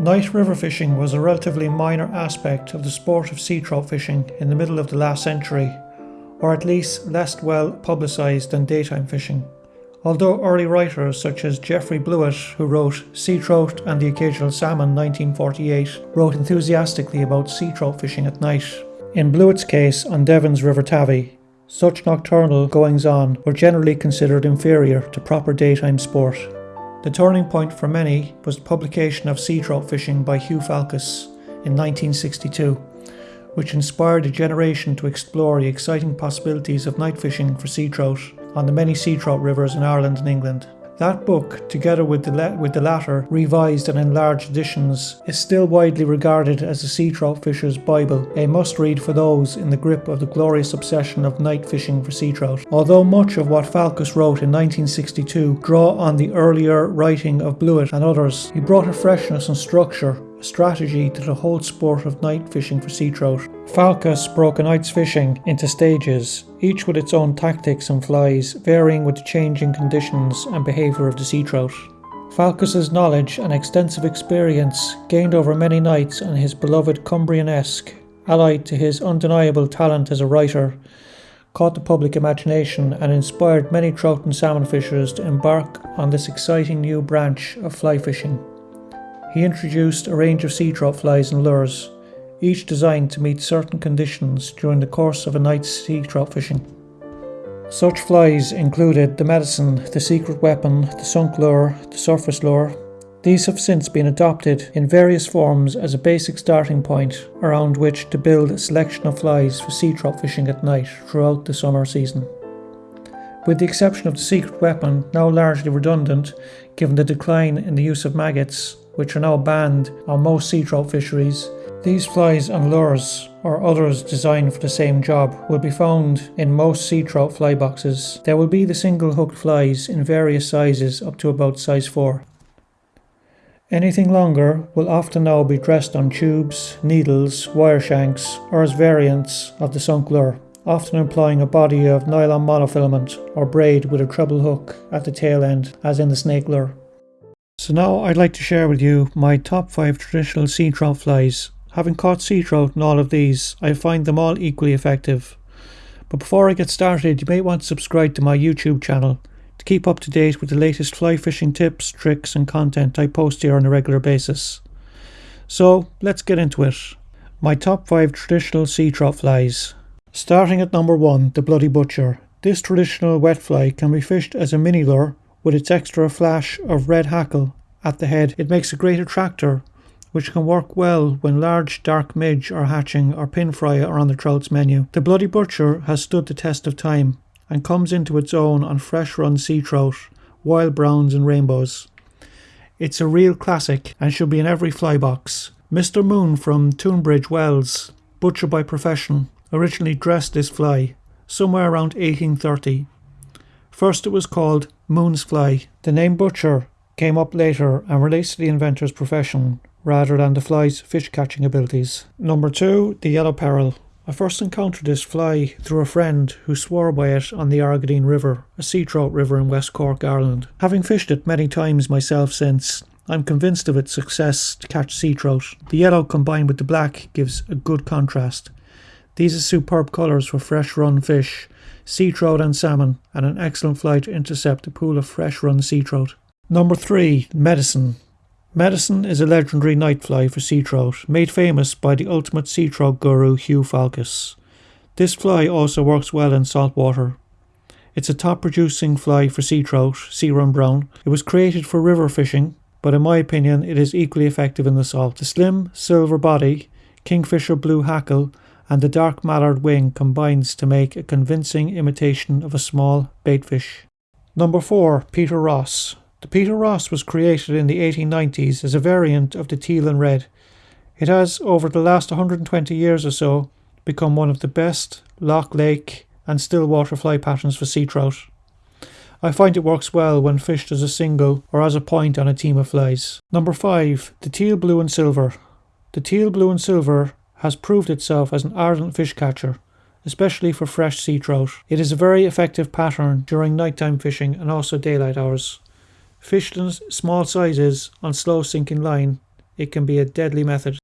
Night river fishing was a relatively minor aspect of the sport of sea trout fishing in the middle of the last century, or at least less well publicised than daytime fishing. Although early writers such as Jeffrey Bluett, who wrote Sea Trout and the Occasional Salmon 1948, wrote enthusiastically about sea trout fishing at night. In Bluett's case on Devon's River Tavy, such nocturnal goings on were generally considered inferior to proper daytime sport. The turning point for many was the publication of Sea Trout Fishing by Hugh Falkus in 1962, which inspired a generation to explore the exciting possibilities of night fishing for sea trout on the many sea trout rivers in Ireland and England. That book, together with the, with the latter revised and enlarged editions, is still widely regarded as the sea trout fisher's Bible, a must read for those in the grip of the glorious obsession of night fishing for sea trout. Although much of what Falkus wrote in 1962 draw on the earlier writing of Bluett and others, he brought a freshness and structure a strategy to the whole sport of night fishing for sea trout. Falkus broke a night's fishing into stages, each with its own tactics and flies, varying with the changing conditions and behaviour of the sea trout. Falkus's knowledge and extensive experience, gained over many nights on his beloved Cumbrian Esk, allied to his undeniable talent as a writer, caught the public imagination and inspired many trout and salmon fishers to embark on this exciting new branch of fly fishing. He introduced a range of sea trout flies and lures, each designed to meet certain conditions during the course of a night's sea trout fishing. Such flies included the medicine, the secret weapon, the sunk lure, the surface lure. These have since been adopted in various forms as a basic starting point around which to build a selection of flies for sea trout fishing at night throughout the summer season. With the exception of the secret weapon, now largely redundant given the decline in the use of maggots, which are now banned on most sea trout fisheries. These flies and lures, or others designed for the same job, will be found in most sea trout fly boxes. There will be the single hooked flies in various sizes up to about size 4. Anything longer will often now be dressed on tubes, needles, wire shanks, or as variants of the sunk lure, often employing a body of nylon monofilament or braid with a treble hook at the tail end, as in the snake lure. So now I'd like to share with you my top 5 traditional sea trout flies. Having caught sea trout in all of these, I find them all equally effective. But before I get started, you may want to subscribe to my YouTube channel to keep up to date with the latest fly fishing tips, tricks and content I post here on a regular basis. So let's get into it. My top 5 traditional sea trout flies. Starting at number 1, the Bloody Butcher. This traditional wet fly can be fished as a mini lure with its extra flash of red hackle at the head, it makes a great attractor, which can work well when large dark midge are hatching or pin fry are on the trout's menu. The Bloody Butcher has stood the test of time and comes into its own on fresh run sea trout, wild browns and rainbows. It's a real classic and should be in every fly box. Mr. Moon from Tunbridge Wells, butcher by profession, originally dressed this fly somewhere around 1830. First it was called Moon's Fly. The name Butcher came up later and relates to the inventor's profession rather than the fly's fish catching abilities. Number two, the Yellow Peril. I first encountered this fly through a friend who swore by it on the Argideen River, a sea trout river in West Cork, Ireland. Having fished it many times myself since, I'm convinced of its success to catch sea trout. The yellow combined with the black gives a good contrast. These are superb colours for fresh run fish, sea trout and salmon, and an excellent fly to intercept a pool of fresh run sea trout. Number 3. Medicine. Medicine is a legendary night fly for sea trout, made famous by the ultimate sea trout guru Hugh Falkus. This fly also works well in salt water. It's a top producing fly for sea trout, sea run brown. It was created for river fishing, but in my opinion, it is equally effective in the salt. The slim silver body, kingfisher blue hackle, and the dark mallard wing combines to make a convincing imitation of a small baitfish. Number 4. Peter Ross. The Peter Ross was created in the 1890s as a variant of the teal and red. It has, over the last 120 years or so, become one of the best loch, lake, and still water fly patterns for sea trout. I find it works well when fished as a single or as a point on a team of flies. Number 5. The teal blue and silver. The teal blue and silver has proved itself as an ardent fish catcher, especially for fresh sea trout. It is a very effective pattern during nighttime fishing and also daylight hours. Fished in small sizes on slow sinking line, it can be a deadly method